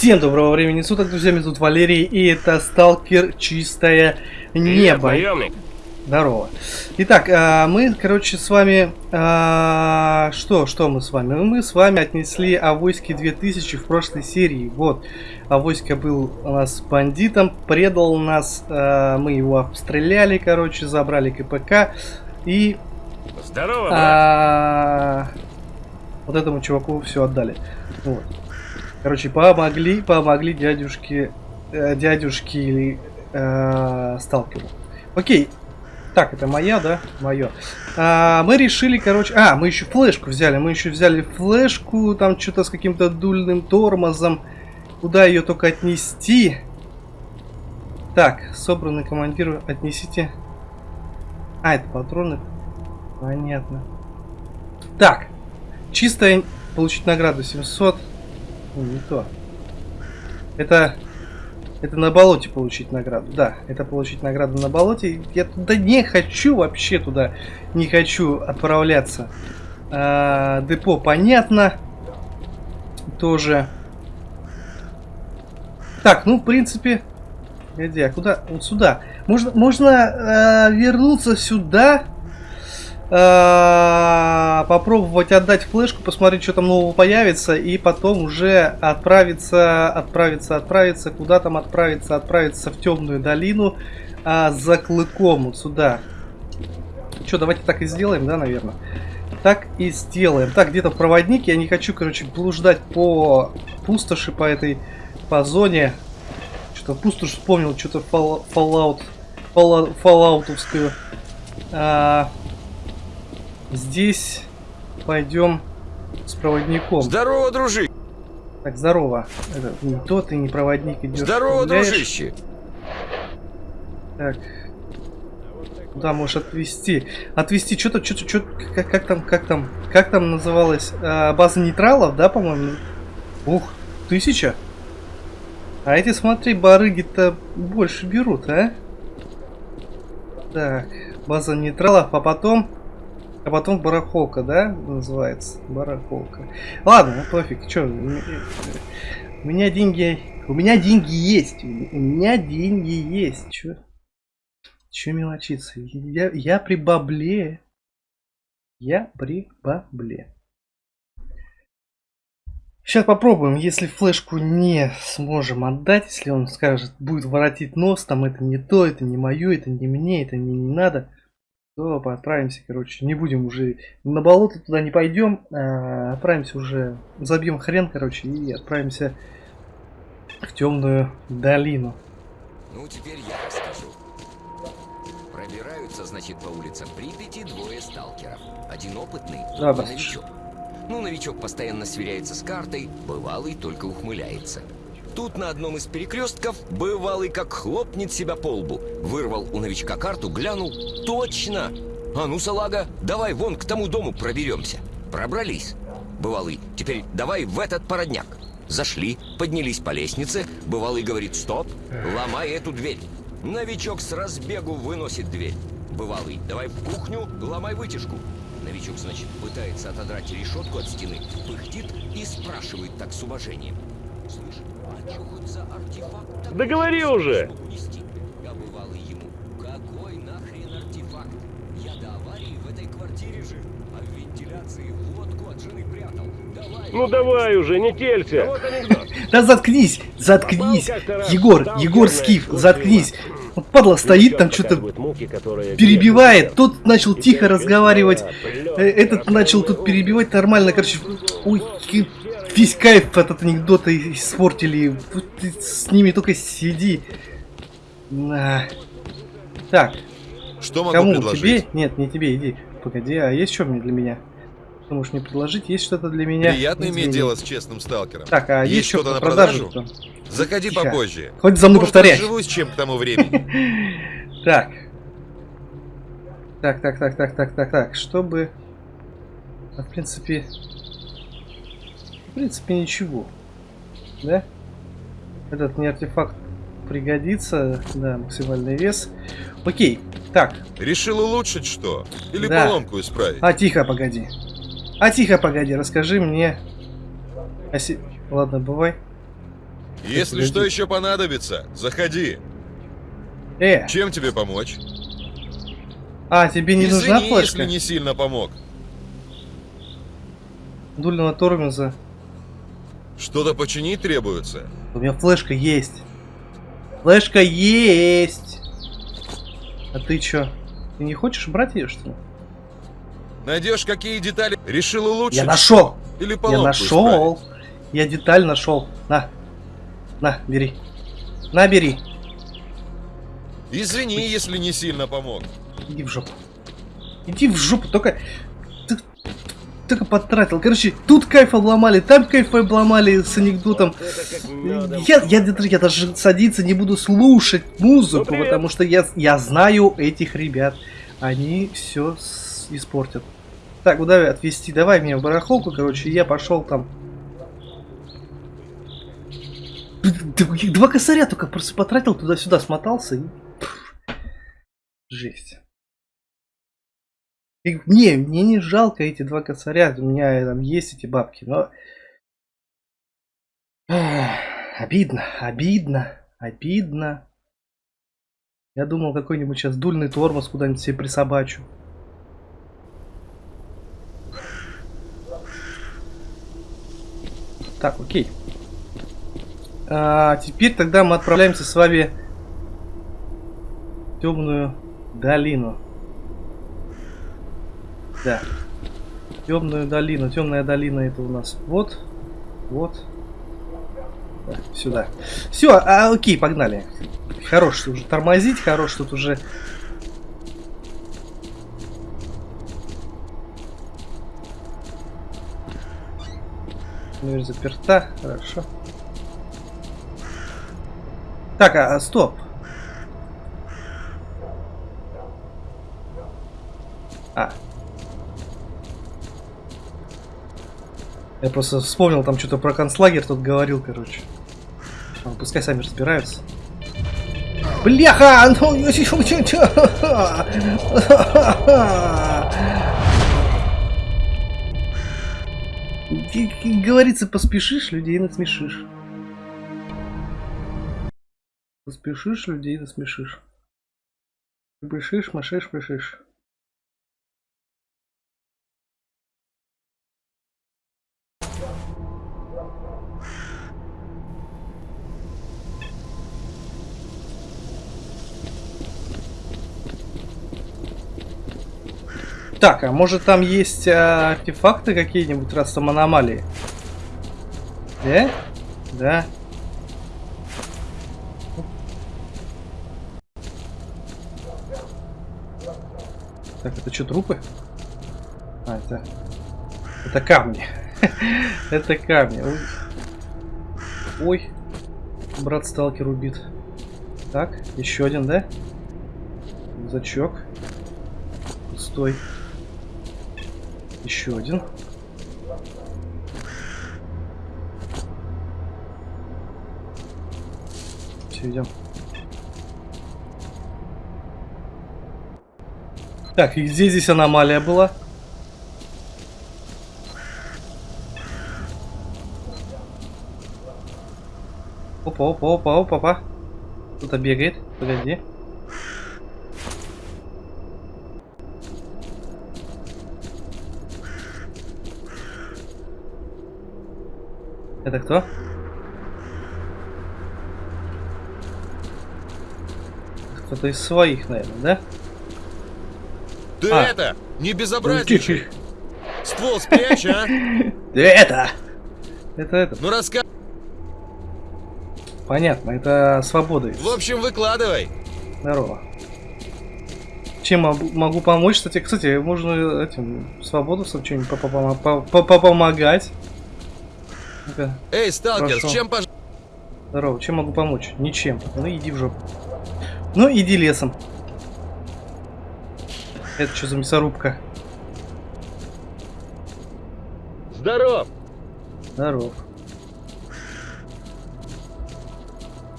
Всем доброго времени суток, друзья, меня зовут Валерий, и это Сталкер Чистое Небо. Наемник. Здорово. Итак, а, мы, короче, с вами... а, Что, что мы с вами? Мы с вами отнесли Авоське 2000 в прошлой серии. Вот, Авоська был у нас бандитом, предал нас, а, мы его обстреляли, короче, забрали КПК. И Здорово, брат. вот этому чуваку все отдали. Вот. Короче, помогли, помогли дядюшке, э, дядюшке э, сталкеру. Окей. Так, это моя, да? Мое. А, мы решили, короче... А, мы еще флешку взяли. Мы еще взяли флешку, там что-то с каким-то дульным тормозом. Куда ее только отнести? Так, собранный командир, отнесите. А, это патроны. Понятно. Так, чистая получить награду 700. Ну, не то. Это... Это на болоте получить награду. Да, это получить награду на болоте. Я туда не хочу, вообще туда не хочу отправляться. А, депо, понятно. Тоже. Так, ну, в принципе... Где? А куда? Вот сюда. Можно, можно э, вернуться сюда. Э, попробовать отдать флешку, посмотреть, что там нового появится, и потом уже отправиться, отправиться, отправиться, куда там отправиться, отправиться в темную долину а, за клыком, вот сюда. Что, давайте так и сделаем, да, наверное? Так и сделаем. Так, где-то проводник, я не хочу, короче, блуждать по пустоши, по этой, по зоне. Что-то пустошь вспомнил, что-то Fallout, Fallout, Falloutовскую. А, Здесь пойдем с проводником. Здорово, дружище. Так, здорово. Это не то ты не проводник идешь. Здорово, гуляешь. дружище. Так. Куда можешь отвезти? Отвезти что-то, что-то, что как, как там, как там, как там называлась а, база нейтралов, да, по-моему? Ух, тысяча. А эти, смотри, барыги-то больше берут, а? Так, база нейтралов, а потом а потом барахолка, да, называется? Барахолка. Ладно, ну пофиг, что, у меня деньги, у меня деньги есть, у меня деньги есть, чё? Чё мелочиться? Я, я при бабле. Я при бабле. Сейчас попробуем, если флешку не сможем отдать, если он скажет, будет воротить нос, там это не то, это не мое, это не мне, это мне не надо то отправимся, короче, не будем уже на болото туда не пойдем, а отправимся уже, забьем хрен, короче, и отправимся в темную долину. Ну, теперь я расскажу. Пробираются, значит, по улицам Припяти двое сталкеров. Один опытный, да. новичок. Ну, новичок постоянно сверяется с картой, бывалый только ухмыляется. Тут на одном из перекрестков бывалый как хлопнет себя по лбу. Вырвал у новичка карту, глянул. Точно! А ну, салага, давай вон к тому дому проберемся. Пробрались. Бывалый, теперь давай в этот породняк. Зашли, поднялись по лестнице. Бывалый говорит, стоп, ломай эту дверь. Новичок с разбегу выносит дверь. Бывалый, давай в кухню, ломай вытяжку. Новичок, значит, пытается отодрать решетку от стены, пыхтит и спрашивает так с уважением. Слышь, Да говори уже. смог унести?» Бывалый ему, какой нахрен артефакт? Я до аварии в этой квартире жил, а в вентиляции водку от жены прятал. Давай, Ну давай уже, не телься. Вот. Да заткнись, заткнись, Егор, Егор Скиф, заткнись. Вот падла стоит там что-то перебивает, тот начал тихо разговаривать, э, этот начал тут перебивать нормально, короче, ой, весь кайф от анекдота испортили, ты с ними только сиди. На. Так, Что могу кому, предложить? тебе? Нет, не тебе, иди, погоди, а есть что мне для меня? Что можешь мне предложить? Есть что-то для меня? Приятно иметь Извини. дело с честным сталкером. Так, а есть, Есть что что-то на продажу? продажу? Заходи Тихо. попозже. Хоть за мной Может, повторять. разживусь чем к тому времени. Так. Так, так, так, так, так, так, так. Чтобы... В принципе... В принципе, ничего. Да? Этот мне артефакт пригодится. Да, максимальный вес. Окей. Так. Решил улучшить что? Или Да. поломку исправить? А тихо, погоди. А тихо, погоди. Расскажи мне... о се- Ладно, бывай. Если Погоди. что еще понадобится, заходи. Э, Чем тебе помочь? а, тебе не нужна Извини, флешка? если не сильно помог. Дульного тормоза. Что-то починить требуется. У меня флешка есть. Флешка есть. А ты чё? Ты не хочешь брать ее, что ли? Найдешь какие детали? Решил улучшить? Я нашел! Или Я нашел! Я деталь нашел. На. На, бери. На, бери. Извини, если не сильно помог. Иди в жопу. Иди в жопу, только... Ты только потратил. Короче, тут кайф обломали, там кайф обломали с анекдотом. Я, я, я даже садиться не буду слушать музыку, Ну, потому что я, я знаю этих ребят. Они все испортят. Так, куда отвезти? Давай меня в барахолку, короче, я пошел там. Два косаря только просто потратил туда-сюда, смотался и... Жесть. И мне, мне не жалко эти два косаря, у меня там есть эти бабки, но... Ах, Обидно, обидно, обидно. Я думал, какой-нибудь сейчас дульный тормоз куда-нибудь себе присобачу. Так, окей. А, теперь тогда мы отправляемся с вами в темную долину. Да. Темную долину. Темная долина это у нас вот. Вот. Да, сюда. Все, а, окей, погнали. Хорош уже тормозить, хорош тут уже. Дверь заперта, хорошо. Так, а, стоп. А. Я просто вспомнил там что-то про концлагерь тут говорил, короче. Ладно, пускай сами разбираются. Бляха! Ну? И- и Говорится, поспешишь, людей насмешишь. Поспешишь, людей насмешишь. Пышишь, машишь, пышишь. Так, а может там есть а, артефакты какие-нибудь, раз там аномалии? Да? Да. Так, это что, трупы? А, это... Это камни. это камни. Ой. Ой. Брат сталкер убит. Так, еще один, да? Зачок. Пустой. Еще один. Все, идем. Так, и где здесь аномалия была? Опа, опа, опа, опа, опа. Кто-то бегает. Погоди. Это кто? Кто-то из своих, наверное, да? Ты А. это, не безобразничай. Ствол спрячь, а? Это! Это это. Ну раска... Понятно, это свобода. В общем, выкладывай. Здорово. Чем могу, помочь? Кстати, кстати, можно этим свободовцам что-нибудь попома- Ну-ка, Эй, сталкер, с чем пож... здорово. Чем могу помочь? Ничем. Ну иди в жопу. Ну иди лесом. Это что за мясорубка? Здоров! Здоров.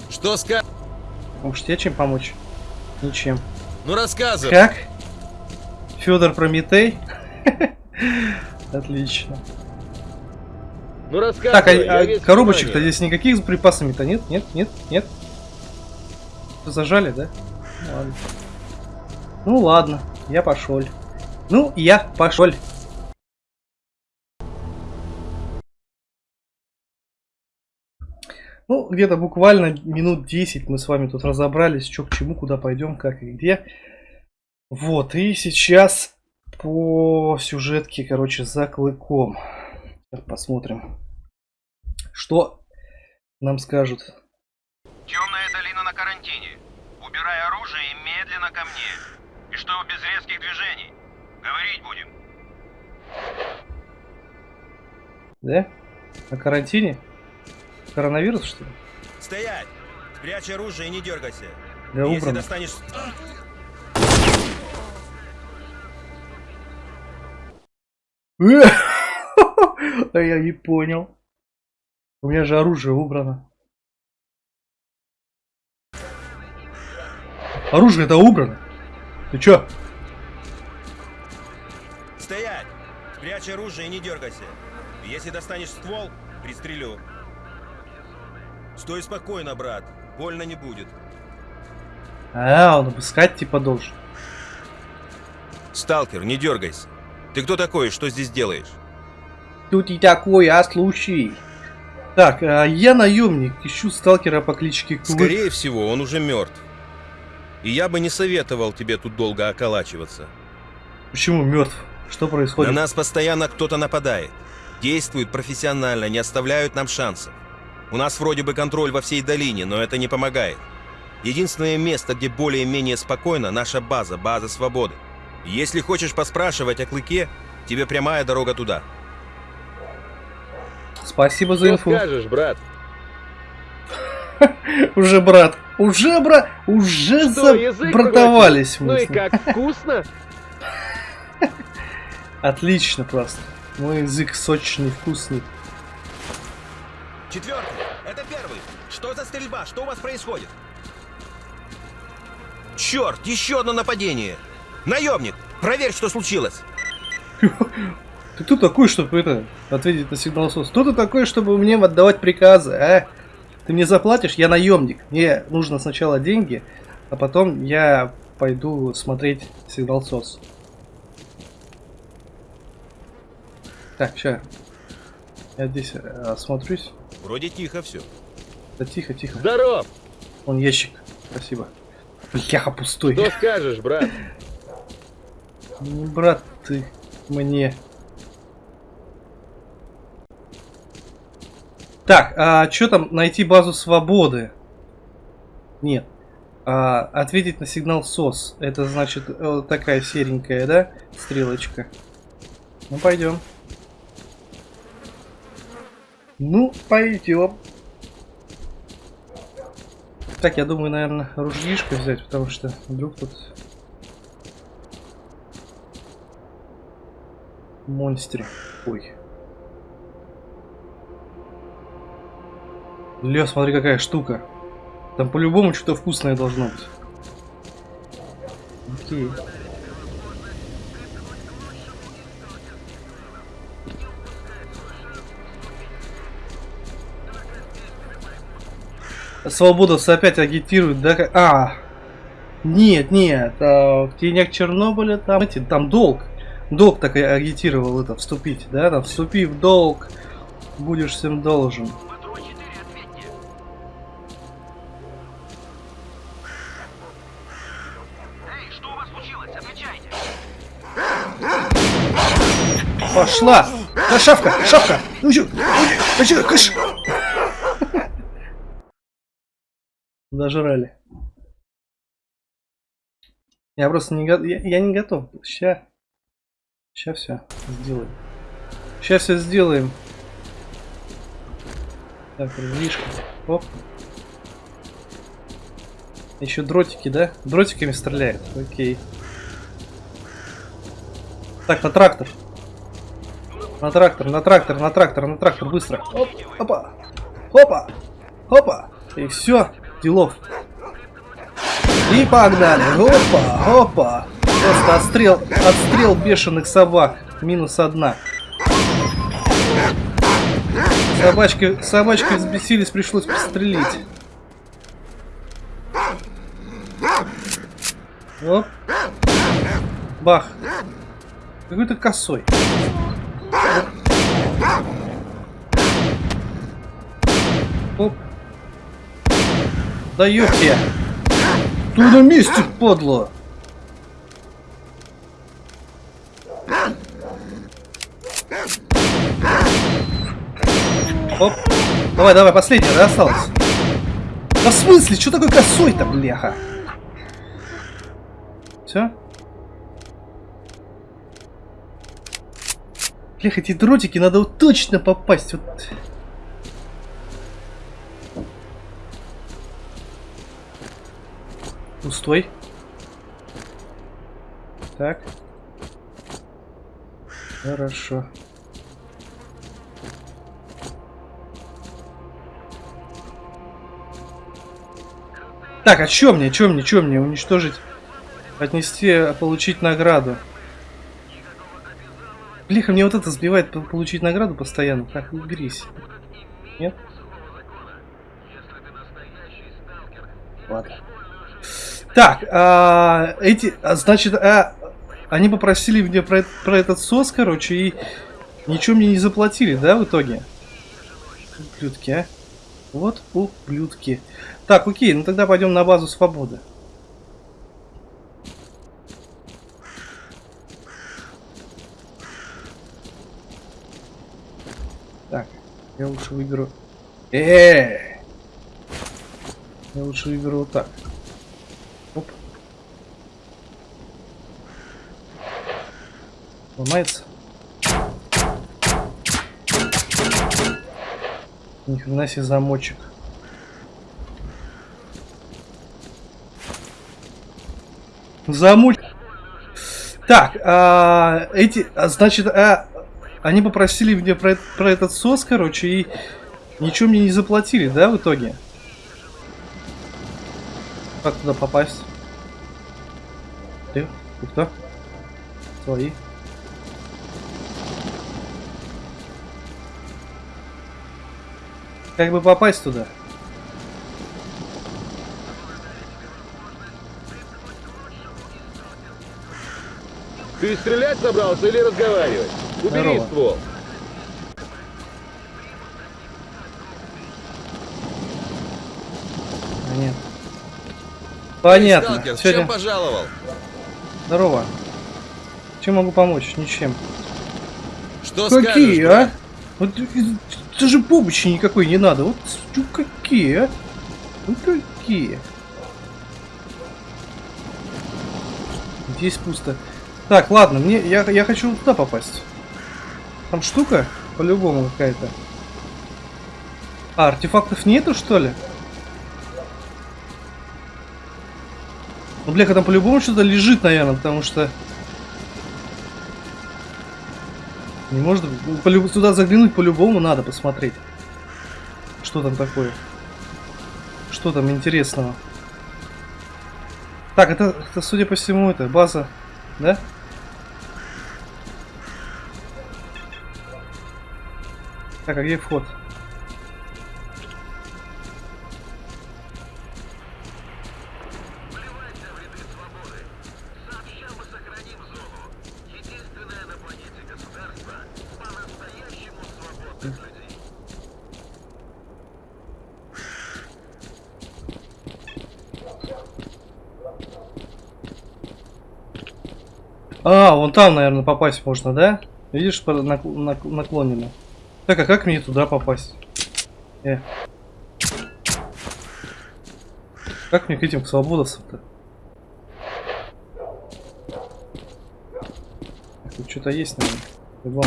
Что ска... Может тебе чем помочь? Ничем. Ну рассказывай. Как? Федор Прометей? Отлично. Ну рассказывай, Так, а, а коробочек-то здесь никаких с припасами-то нет? Нет? Нет? Нет? Зажали, да? Ну ладно. Ну ладно, я пошел. Ну, я пошел. Ну, где-то буквально минут 10 мы с вами тут разобрались, что к чему, куда пойдем, как и где. Вот, и сейчас по сюжетке, короче, за клыком. Сейчас посмотрим, что нам скажут. Темная долина на карантине. Убирай оружие и медленно ко мне. И что без резких движений. Говорить будем. Да? На карантине? Коронавирус, что ли? Стоять! Спрячь оружие и не дергайся. Да Если убрано. достанешь... А я не понял. У меня же оружие убрано. Оружие это убрано. Ты чё? Стоять! Спрячь оружие и не дергайся. Если достанешь ствол, пристрелю. Стой спокойно, брат. Больно не будет. А, он обыскать типа должен. Сталкер, не дергайся. Ты кто такой? Что здесь делаешь? Тут и такой, а случай. Так, а я наемник, ищу сталкера по кличке Клык. Скорее всего, он уже мертв. И я бы не советовал тебе тут долго околачиваться. Почему мертв? Что На происходит? нас постоянно кто-то нападает. Действуют профессионально, не оставляют нам шансов. У нас вроде бы контроль во всей долине, но это не помогает. Единственное место, где более-менее спокойно, наша база, база свободы. Если хочешь поспрашивать о клыке, тебе прямая дорога туда. Спасибо за Что инфу. скажешь, брат? Уже брат, уже брат, уже забратовались? Ну и как, вкусно? Отлично просто. Мой язык сочный, вкусный. Четвертый, это первый. Что за стрельба? Что у вас происходит? Черт, еще одно нападение. Наемник, проверь, что случилось. Ты кто такой, чтобы это ответить на сигнал СОС? Кто ты такой, чтобы мне отдавать приказы, а? Ты мне заплатишь, я наемник. Мне нужно сначала деньги, а потом я пойду смотреть сигнал СОС. Так, ща. Я здесь э, осмотрюсь. Вроде тихо все. Да тихо, тихо. Здоров! Вон ящик. Спасибо. Бляха пустой. Что скажешь, брат? Брат ты мне. Так, а что там найти базу свободы? Нет. А, ответить на сигнал СОС. Это значит э, вот такая серенькая, да? Стрелочка. Ну пойдем. Ну, пойдем. Так, я думаю, наверное, ружьишко взять, потому что вдруг тут монстре. Ой. Ля, смотри, какая штука. Там по-любому что-то вкусное должно быть. Окей. Свободовцы опять агитируют, да? А, нет, нет, а, в тенях Чернобыля там, эти, там долг. Долг так агитировал это, вступить, да? Там, вступи в долг, будешь всем должен. Пошла! Да, шавка, шавка! Ну чё, ну чё, кыш! Зажрали. Я просто не готов. Я, я не готов. Ща. Ща все сделаем. Ща все сделаем. Так, ружьишко. Оп. Еще дротики, да? Дротиками стреляет. Окей. Так, на трактор. На трактор, на трактор, на трактор, на трактор, быстро. Оп, опа, опа, опа. И все, делов. И погнали. Опа, опа. Просто отстрел, отстрел бешеных собак. Минус одна. Собачки, собачки взбесились, пришлось пострелить. Оп. Бах. Какой-то косой. Оп. Даете. Ты на месте, подло. Оп. Давай, давай, последняя, да, осталось? Да в смысле? Что такой косой-то, бляха? Все? Блях, эти дротики надо вот точно попасть. Вот. Пустой. Так. Хорошо. Так, а чё мне, чё мне, чё мне? Уничтожить, отнести, получить награду. Блиха, мне вот это сбивает получить награду постоянно. Так, уберись. Нет? Ладно. Так, а, эти, а, значит, а, они попросили мне про, про этот сос, короче, и ничего мне не заплатили, да, в итоге? Ублюдки, а? Вот ублюдки. Так, окей, ну тогда пойдем на базу свободы. Так, я лучше выберу... Э, -э, -э! Я лучше выберу вот так. Ломается. Ни хрена себе замочек. Замуть. Так, а, эти, а, значит, а, они попросили мне про, про этот сос, короче, и ничего мне не заплатили, да, в итоге? Как туда попасть? Ты? Ты кто? Свои. Как бы попасть туда? Ты стрелять собрался или разговаривать? Убери Здорово. ствол. Нет. Понятно. Сталкер, Всё, чем пожаловал? Здорово. Чем могу помочь? Ничем. Что какие, скажешь, а? Вот даже помощи никакой не надо. Вот чё какие, а? Ну какие? Здесь пусто. Так, ладно, мне я, я хочу туда попасть. Там штука по-любому какая-то. А, артефактов нету, что ли? Ну, бляха, там по-любому что-то лежит, наверное, потому что... Не может быть. Ну, Туда заглянуть по-любому надо посмотреть. Что там такое? Что там интересного? Так, это, это судя по всему, это база, да? Так, а где вход? А, вон там, наверное, попасть можно, да? Видишь, наклонено. Так, а как мне туда попасть? Э. Как мне к этим к свободовцам-то? Тут что-то есть, наверное.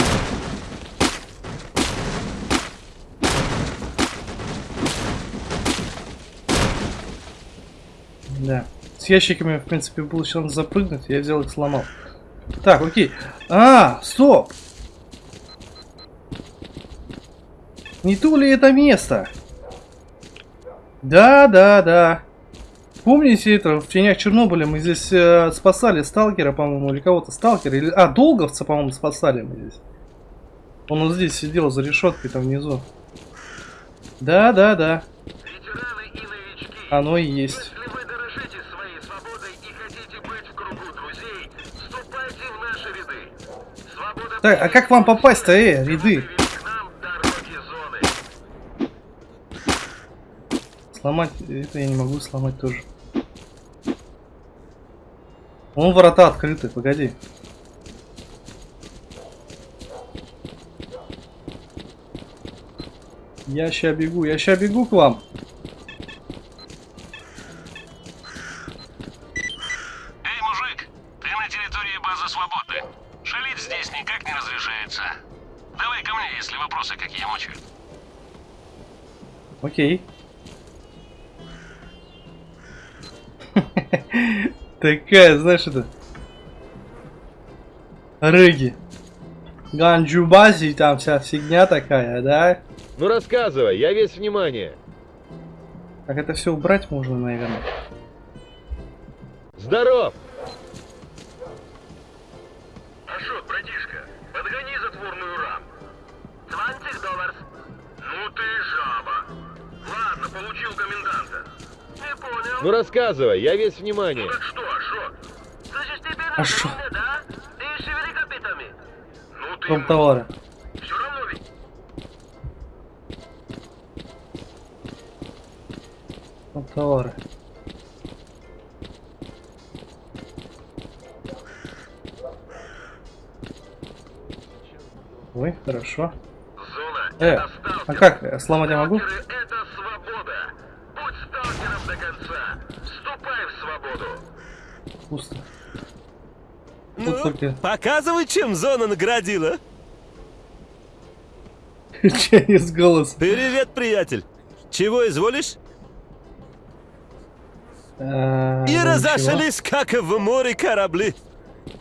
Да. С ящиками, в принципе, был шанс запрыгнуть, я взял их сломал. Так, окей. А, стоп! Не то ли это место? Да, да, да. Помните это, в тенях Чернобыля мы здесь э, спасали сталкера, по-моему, или кого-то сталкера, или... А, долговца, по-моему, спасали мы здесь. Он вот здесь сидел за решеткой там внизу. Да, да, да. Оно и есть. если Так, а как вам попасть-то, э, ряды? Сломать, это я не могу сломать тоже. Вон ворота открыты, погоди. Я ща бегу, я ща бегу к вам. Окей. Такая, знаешь, это... Рыги. Ганджубази, там вся фигня такая, да? Ну рассказывай, я весь внимание. Как это все убрать можно, наверное. Здоров! Ну рассказывай, я весь внимание. Ну так что, Ашот? Слышишь, теперь А надо шо? мне, да? Ты шевели копытами. Ну ты Дом товара. все равно ведь. Дом товара. Ой, хорошо. Зона Э, а как, э, сломать я могу? Сталкеры это свобода. Будь сталкером до конца. Вступай в свободу. Пусто. Только... показывай, чем зона наградила. Через голос. Привет, приятель. Чего изволишь? А, И разошлись, как в море корабли.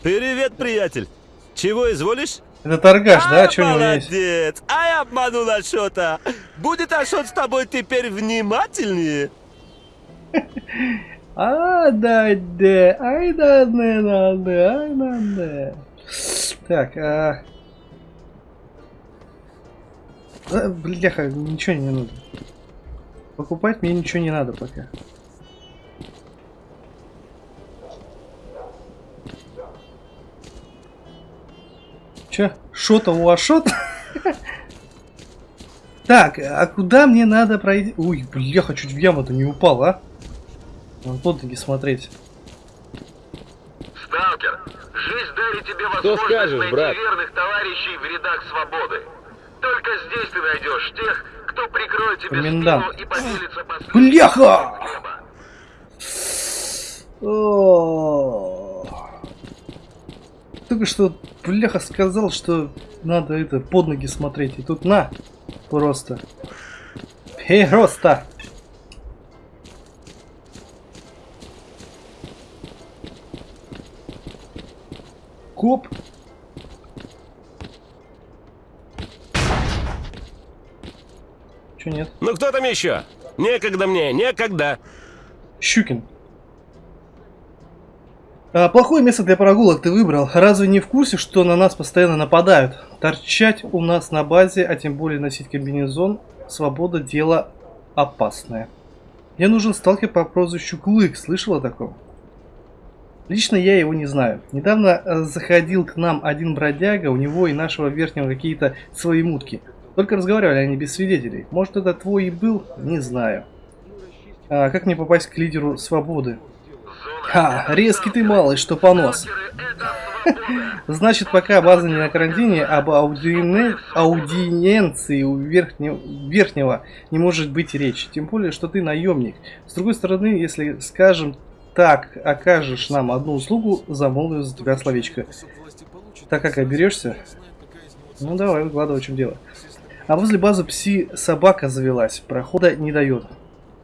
Привет, приятель. Чего изволишь? Это торгаш, да? А, Что у него есть? молодец. Ай, обманул Ашота. Будет Ашот с тобой теперь внимательнее. А, да, да, ай, да, да, да, да, ай, да, да. Так, а... а, Бляха, ничего не надо. Покупать мне ничего не надо пока. Че? Шота у Ашот? Так, а куда мне надо пройти? Ой, бляха, чуть в яму-то не упал, а? Надо под ноги смотреть. Сталкер, жизнь дарит тебе Что возможность скажешь, найти брат? верных товарищей в рядах свободы. Только здесь ты найдешь тех, кто прикроет тебе Комендант. спину и поделится последним Бляха! Только что бляха сказал, что надо это под ноги смотреть. И тут на, просто. Просто. Коп. Че нет? Ну кто там еще? Некогда мне, некогда. Щукин. А, плохое место для прогулок ты выбрал. Разве не в курсе, что на нас постоянно нападают? Торчать у нас на базе, а тем более носить комбинезон, свобода дело опасное. Мне нужен сталкер по прозвищу Клык. Слышал о таком? Лично я его не знаю. Недавно э, заходил к нам один бродяга, у него и нашего верхнего какие-то свои мутки. Только разговаривали они без свидетелей. Может это твой и был? Не знаю. А как мне попасть к лидеру свободы? Ха, резкий ты малый, что понос. Значит, пока база не на карантине, об аудиене- аудиенции у верхнего, верхнего не может быть речи. Тем более, что ты наемник. С другой стороны, если, скажем так, окажешь нам одну услугу, замолвим за тебя словечко. Так как оберешься? Ну давай, выкладывай, в чем дело. А возле базы пси-собака завелась, прохода не дает.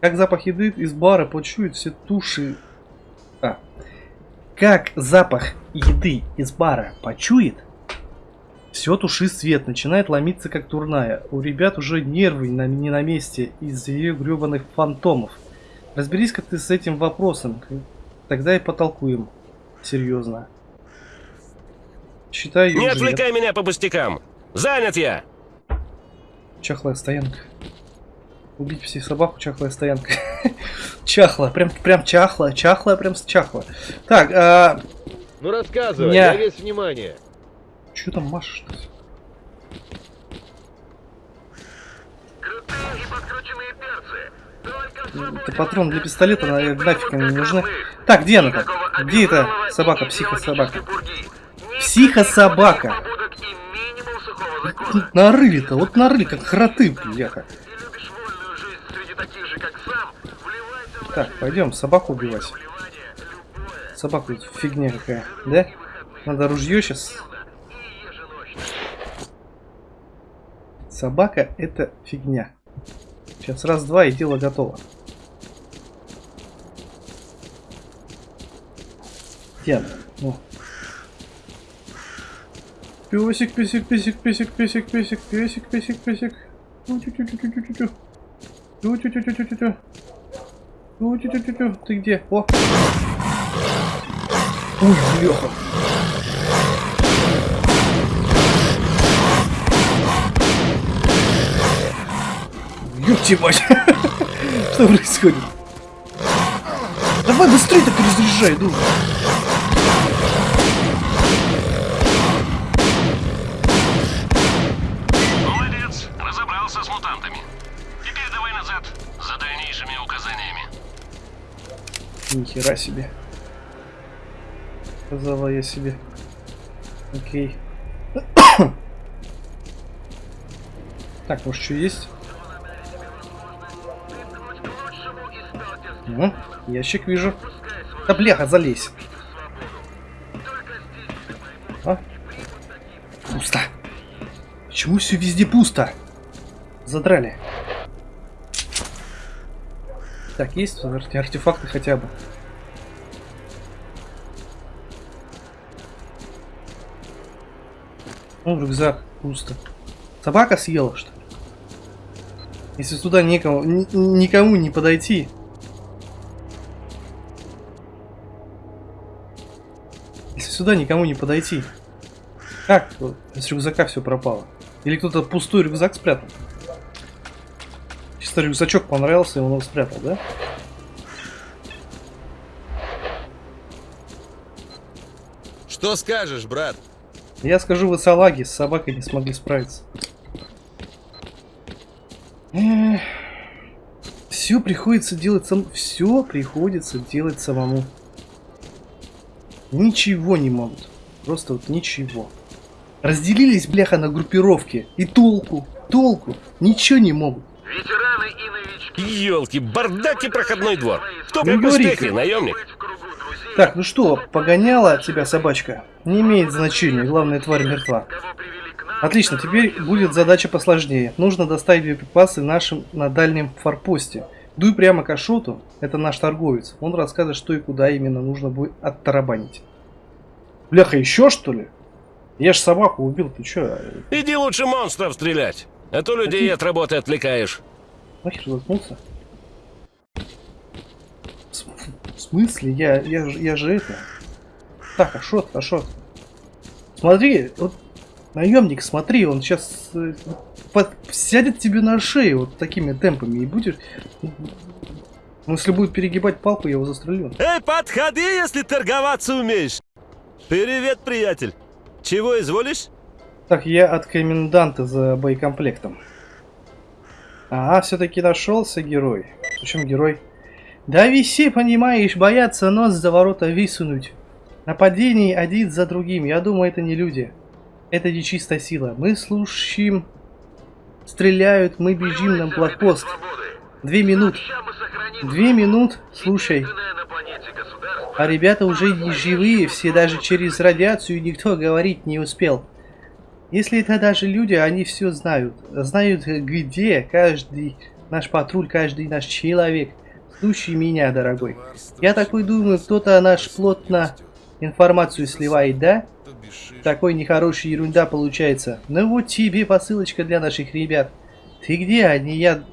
Как запах еды из бара почуют все туши... А. Как запах еды из бара почует, все туши свет, начинает ломиться как турная. У ребят уже нервы не на месте из-за ее гребаных фантомов. Разберись как ты с этим вопросом, тогда и потолкуем. Серьезно. Считаю, Не уже нет. отвлекай меня по пустякам. Занят я! Чахлая стоянка. Убить всех собаку, чахлая стоянка. Чахла, прям, прям чахла, чахла, прям чахла. Так, а, Ну рассказывай, Ня. я весь внимание. что там машешь-то? Крутые и подкрученные перцы. Только Это патрон для пистолета, нафиг они не нужны. Так, где она там? Где эта собака, психособака? Психособака! Нарыли-то, вот нарыли, как хроты, бляха. Так, пойдем собаку убивать. тут фигня какая, да? Надо ружье сейчас. Собака это фигня. Сейчас раз-два и дело готово. Она? Ну. Песик, песик, песик, песик, песик, песик, песик, песик, песик. Тю-тю-тю-тю-тю-тю. Тю-тю-тю-тю-тю-тю. Тю-тю-тю-тю-тю. Ты где? О! Ой, бляха. Ёпти мать! Что происходит? Давай быстрее так разъезжай, ну! Нихера себе. Сказала я себе. Окей. так, может что есть? Ну, ящик вижу. Да бляха, залезь. А? Пусто. Почему все везде пусто? Задрали. Так, есть арте- артефакты хотя бы. Ну, рюкзак пусто. Собака съела, что ли? Если сюда некому, ни- никому не подойти. Если сюда никому не подойти. Как с рюкзака все пропало? Или кто-то пустой рюкзак спрятал? Чисто рюкзачок понравился, и он его спрятал, да? Что скажешь, брат? Я скажу, вы салаги с собакой не смогли справиться. Все приходится делать сам... Все приходится делать самому. Ничего не могут. Просто вот ничего. Разделились, бляха, на группировки. И толку, толку. Ничего не могут. Ветераны и новички. Елки, бардак и проходной двор. Кто Ну, успехи, наемник? Быть в кругу друзей, Так, ну что, погоняла тебя собачка? Не имеет значения, главная тварь мертва. Отлично, теперь будет задача посложнее. Нужно доставить боеприпасы нашим на дальнем форпосте. Дуй прямо к Ашоту, это наш торговец. Он расскажет, что и куда именно нужно будет оттарабанить. Бляха, еще что ли? Я ж собаку убил, ты чё? Иди лучше монстров стрелять. А то людей от работы отвлекаешь. Нахер заткнулся? В см- в смысле? Я, я, я же это... Так, Ашот, Ашот. Смотри, вот наемник, смотри, он сейчас сядет тебе на шею вот такими темпами и будешь... Ну, если будет перегибать палку, я его застрелю. Эй, подходи, если торговаться умеешь. Привет, приятель. Чего изволишь? Так, я от коменданта за боекомплектом. А, все-таки нашелся герой. Причем герой? Да виси, понимаешь, боятся нос за ворота высунуть. Нападений один за другим. Я думаю, это не люди. Это нечистая сила. Мы слушаем, стреляют, мы бежим на блокпост. Две минуты. Две минут, слушай. А ребята уже не живые, все даже через радиацию никто говорить не успел. Если это даже люди, они все знают. Знают, где каждый наш патруль, каждый наш человек. Слушай меня, дорогой. Я такой думаю, кто-то наш плотно информацию сливает, да? Такой нехорошая ерунда получается. Ну вот тебе посылочка для наших ребят. Ты где они? Я...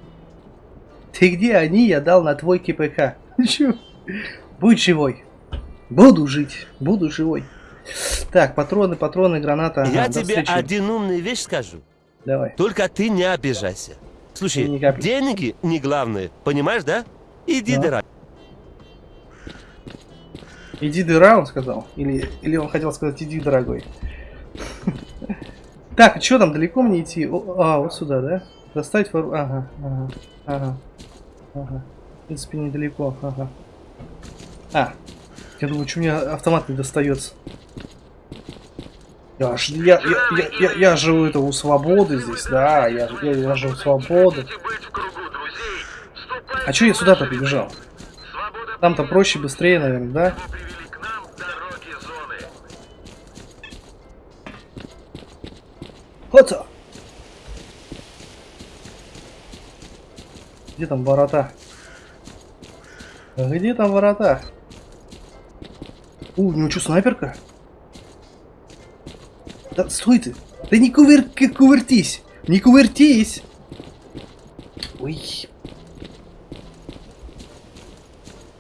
Ты где они? Я дал на твой КПК. Чё? Будь живой. Буду жить. Буду живой. Так, патроны, патроны, граната. Я до тебе один умный вещь скажу. Давай. Только ты не обижайся. Слушай, деньги не главное, понимаешь, да? Иди, Да. дорогой. Иди дыра, он сказал. Или, или он хотел сказать, иди, дорогой. Так, что там, далеко мне идти? А, вот сюда, да? Достать вор... Ага, ага, ага, ага. В принципе, недалеко, ага. А, я думаю, что мне автомат не достается. Я, ж- я, я, я, я, я живу это у свободы здесь, да, я, я, я живу у свободы. быть в кругу друзей, ступай А что я сюда-то побежал? Там-то проще, быстрее, наверное, да? Вот. Где там ворота? Где там ворота? У, у него что, снайперка? Да стой ты! Да не кувыр... кувыртись! Не кувыртись! Ой.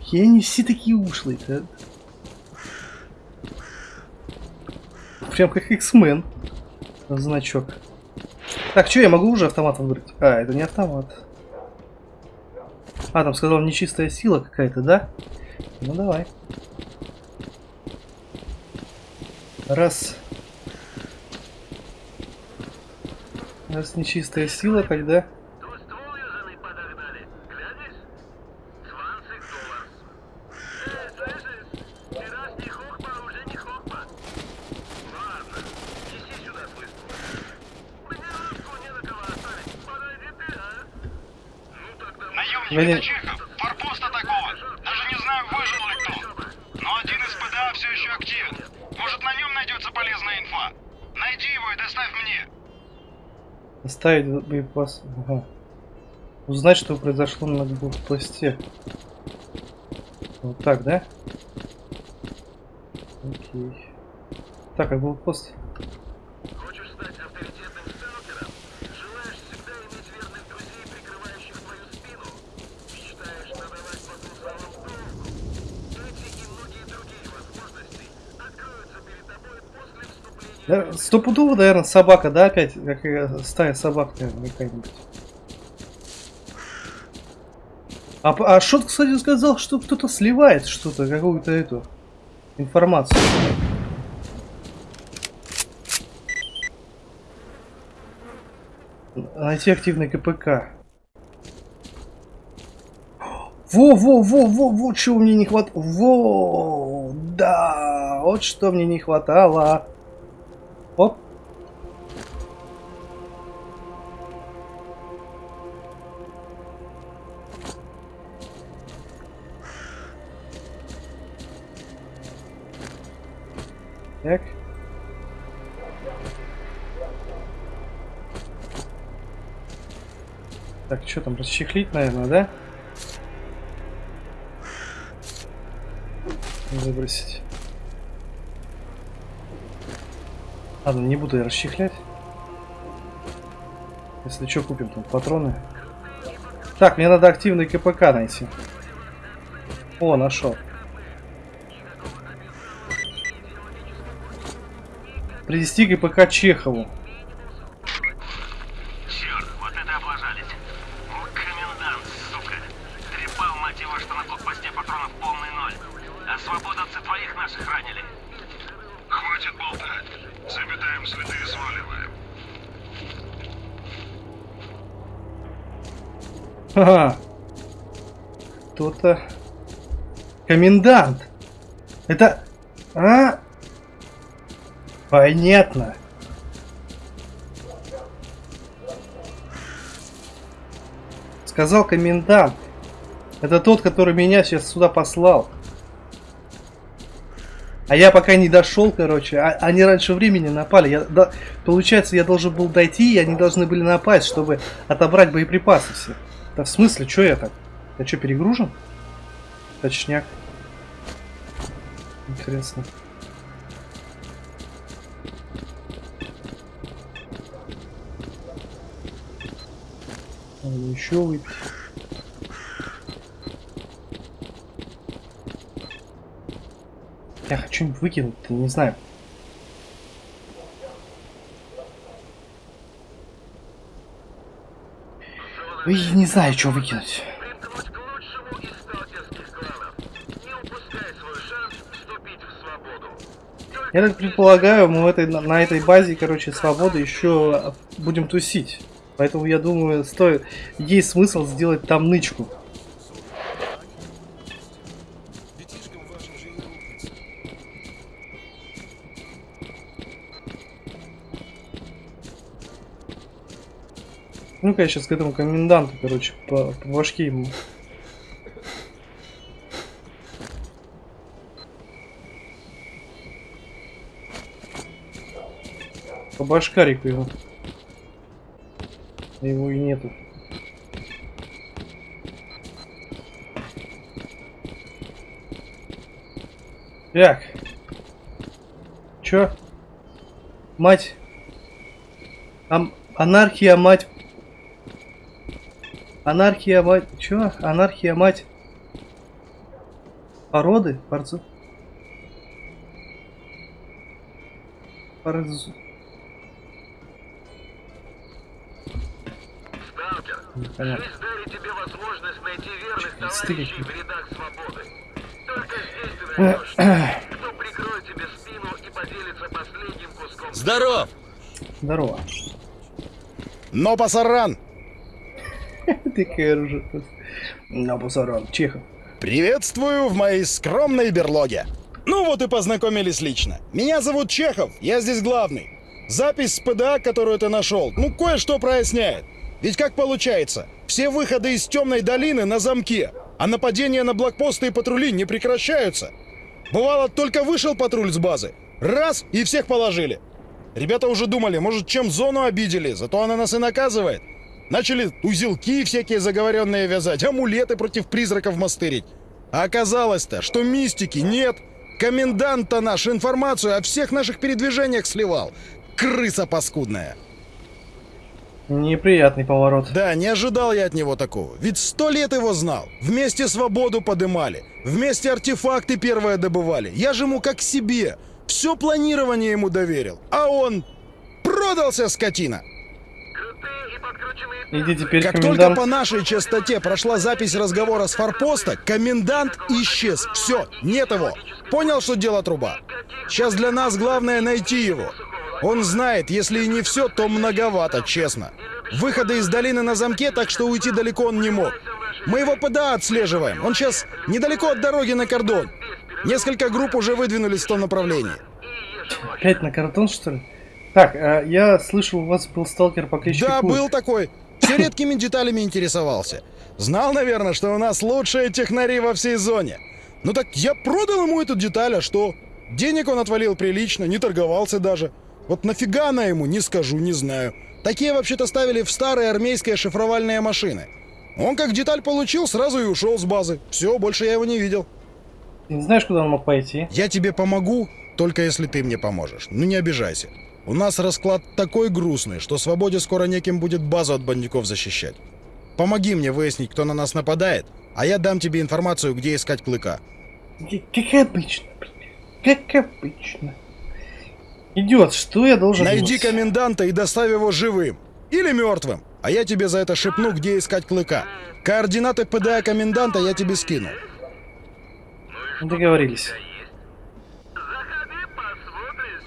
Я не все такие ушлые, да? Прям как X-Men. Значок. Так, что, я могу уже автомат выбрать? А, это не автомат. А, там сказал нечистая сила какая-то, да? Ну давай. Раз. Раз нечистая сила, тогда... Тут ствол южаный подогнали. Глянешь? 20 долларов. Эй, слышишь? Тираж не хохма, уже не хохма. Ладно, неси сюда свой ствол. Мне русскую не на кого оставить. Подойди ты, а? Ну тогда... Это Чехов, форпост атакован. Даже не знаю, выжил ли кто. Но один из ПДА все еще активен. Может, на нем найдется полезная инфа. Найди его и доставь мне. Оставить боеприпас. Ага. Узнать, что произошло на блокпосте. Вот так, да? Окей. Так, а блокпост? Стопудово, наверное, собака, да, опять? Как э, стая собак, наверное, какая-нибудь. А, а Шот, кстати, сказал, что кто-то сливает что-то, какую-то эту информацию. Найти активный КПК. Во, во, во, во, вот чего мне не хватало. Во, да, вот что мне не хватало. Расчехлить, наверное, да? Выбросить. Ладно, не буду я расчехлять. Если что, купим там патроны. Так, мне надо активный КПК найти. О, нашел. Привести КПК Чехову. Черт, вот это облажались. Вот комендант, сука. Трепал, мать его, что на блокпосте патронов полный ноль. А свободовцы твоих наших ранили. Хватит болтать. Заметаем следы и сваливаем. Ага. Кто-то... Комендант! Это... А? Понятно. Сказал комендант. Это тот, который меня сейчас сюда послал. А я пока не дошел, короче. А, они раньше времени напали. Я, да, получается, я должен был дойти, и они должны были напасть, чтобы отобрать боеприпасы все. Да в смысле, что я так? Я что, перегружен? Точняк. Интересно. Надо еще выпить. Я хочу выкинуть, не знаю. И не знаю, что выкинуть. Я так предполагаю, мы в этой, на этой базе, короче, свободы еще будем тусить. Поэтому я думаю, стоит, есть смысл сделать там нычку. Ну-ка я сейчас к этому коменданту, короче, по, по башке ему. По башкарику его. Его и нету. Так. Чё? Мать. Ам- анархия, мать. Анархия, мать. Чё? Анархия, мать. Породы? Порцу. Порцу. Сталкер, Непонятно. жизнь дарит тебе возможность найти верных товарищей в рядах свободы. Только здесь ты найдешь, кто прикроет тебе спину и поделится последним куском. Здоров! Здорово. Но пасаран! Такая уже. На пасаран. Чехов. Приветствую в моей скромной берлоге. Ну вот и познакомились лично. Меня зовут Чехов, я здесь главный. Запись с ПДА, которую ты нашел, ну кое-что проясняет. Ведь как получается, все выходы из темной долины на замке, а нападения на блокпосты и патрули не прекращаются. Бывало, только вышел патруль с базы, раз и всех положили. Ребята уже думали, может, чем зону обидели, зато она нас и наказывает. Начали узелки всякие заговоренные вязать, амулеты против призраков мастырить. А оказалось-то, что мистики нет. Комендант-то наш информацию о всех наших передвижениях сливал. Крыса паскудная. Неприятный поворот. Да, не ожидал я от него такого. Ведь сто лет его знал. Вместе свободу подымали. Вместе артефакты первые добывали. Я же ему как себе. Все планирование ему доверил. А он продался, скотина. Иди теперь, Как комендант. только по нашей частоте прошла запись разговора с форпоста, комендант исчез. Все, нет его. Понял, что дело труба. Сейчас для нас главное найти его. Он знает, если и не все, то многовато, честно. Выходы из долины на замке, так что уйти далеко он не мог. Мы его ПДА отслеживаем. Он сейчас недалеко от дороги на кордон. Несколько групп уже выдвинулись в том направлении. Опять на картон, что ли? Так, а, я слышал, у вас был сталкер по кличке Да, Кур. был такой. Все редкими деталями интересовался. Знал, наверное, что у нас лучшие технари во всей зоне. Ну так я продал ему эту деталь, а что? Денег он отвалил прилично, не торговался даже. Вот нафига она ему, не скажу, не знаю. Такие вообще-то ставили в старые армейские шифровальные машины. Он как деталь получил, сразу и ушел с базы. Все, больше я его не видел. Ты не знаешь, куда он мог пойти? Я тебе помогу, только если ты мне поможешь. Ну не обижайся. У нас расклад такой грустный, что свободе скоро неким будет базу от бандюков защищать. Помоги мне выяснить, кто на нас нападает, а я дам тебе информацию, где искать клыка. Как обычно, блин. Как обычно. Идет, что я должен Найди делать? коменданта и доставь его живым. Или мертвым. А я тебе за это шепну, где искать клыка. Координаты ПДА коменданта я тебе скину. Договорились.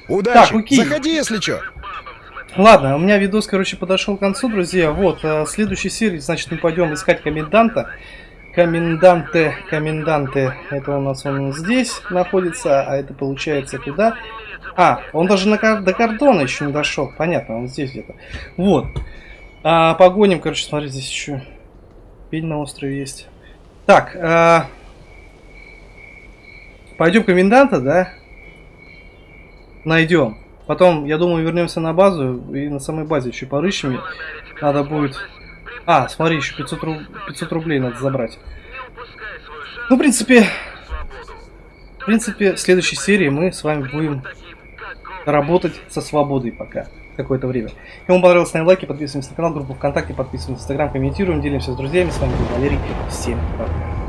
Удачи! Так, окей. Заходи, если что. Ладно, у меня видос, короче, подошел к концу, друзья. Вот, э, в следующей серии, значит, мы пойдем искать коменданта. Коменданты, коменданты, это у нас он здесь находится, а это получается куда? А, он даже на, до кордона еще не дошел, понятно, он здесь где-то. Вот. А, погоним, короче, смотри, здесь еще пень на острове есть. Так, а, пойдем коменданта, да? Найдем. Потом, я думаю, вернемся на базу и на самой базе еще порыщем. Надо будет... А, смотри, еще 500, руб- 500 рублей надо забрать. Ну, в принципе... В принципе, в следующей серии мы с вами будем работать со свободой пока. Какое-то время. Вам понравилось, ставим лайки, подписываемся на канал, группу ВКонтакте, подписываемся на Инстаграм, комментируем, делимся с друзьями. С вами был Валерий. Всем пока.